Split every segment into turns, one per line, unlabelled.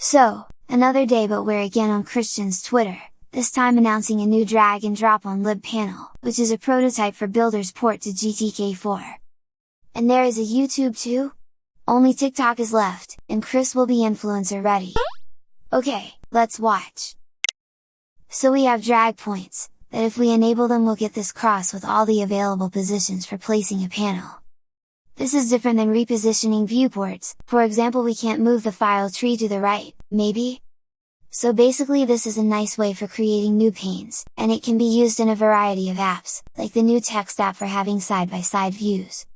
So, another day but we're again on Christian's Twitter, this time announcing a new drag and drop on libpanel, which is a prototype for Builder's port to GTK4. And there is a YouTube too? Only TikTok is left, and Chris will be influencer ready. Okay, let's watch! So we have drag points, that if we enable them we'll get this cross with all the available positions for placing a panel. This is different than repositioning viewports, for example we can't move the file tree to the right, maybe? So basically this is a nice way for creating new panes, and it can be used in a variety of apps, like the new text app for having side-by-side -side views.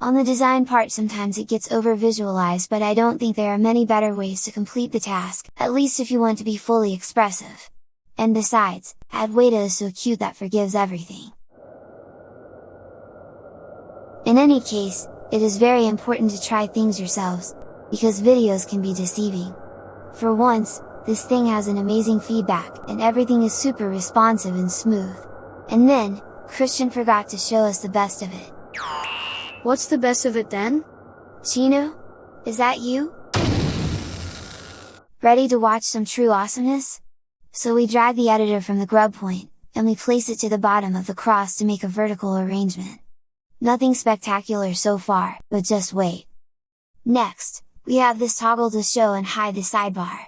On the design part sometimes it gets over visualized but I don't think there are many better ways to complete the task, at least if you want to be fully expressive. And besides, Adwaita is so cute that forgives everything. In any case, it is very important to try things yourselves, because videos can be deceiving. For once, this thing has an amazing feedback, and everything is super responsive and smooth. And then, Christian forgot to show us the best of it.
What's the best of it then?
Chino? Is that you? Ready to watch some true awesomeness? So we drag the editor from the grub point, and we place it to the bottom of the cross to make a vertical arrangement. Nothing spectacular so far, but just wait! Next, we have this toggle to show and hide the sidebar.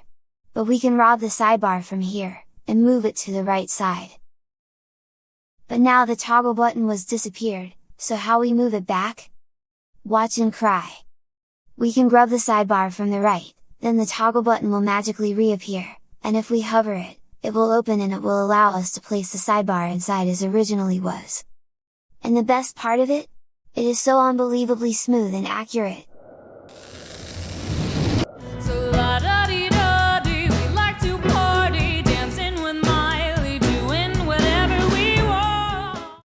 But we can rob the sidebar from here, and move it to the right side. But now the toggle button was disappeared, so how we move it back? Watch and cry! We can grub the sidebar from the right, then the toggle button will magically reappear, and if we hover it, it will open and it will allow us to place the sidebar inside as originally was. And the best part of it? It is so unbelievably smooth and accurate!